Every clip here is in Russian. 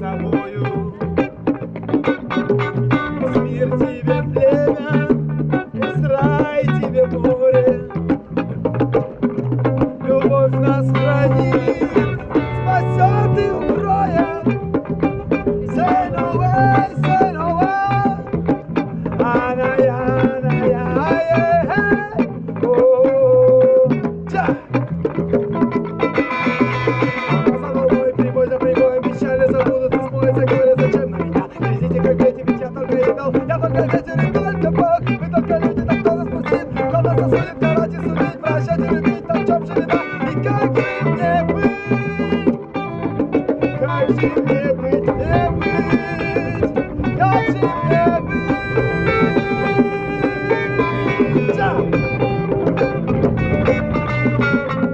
Sabor. Ветер и только Бог, только люди, так кто нас пустит? Ради судит? Прощать любить, на чем же вина? И как же мне быть? Как же мне быть. Как же мне быть? Да!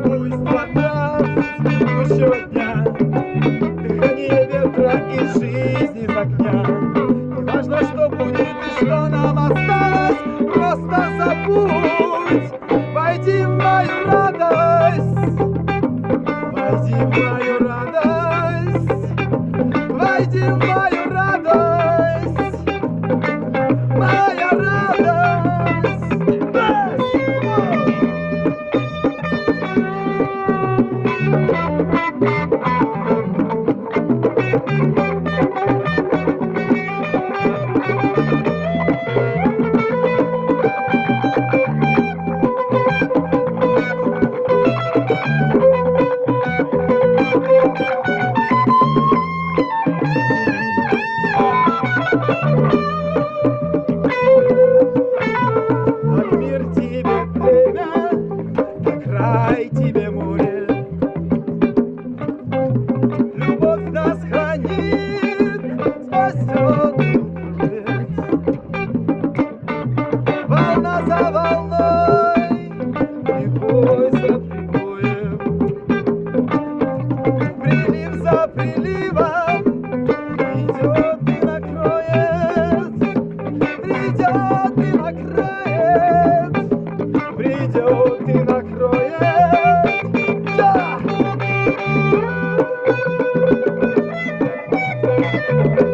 Пусть вода текущего дня, дыхание ветра и жизнь из огня. Войди в мою радость, войди в мою радость, войди в мою Thank you.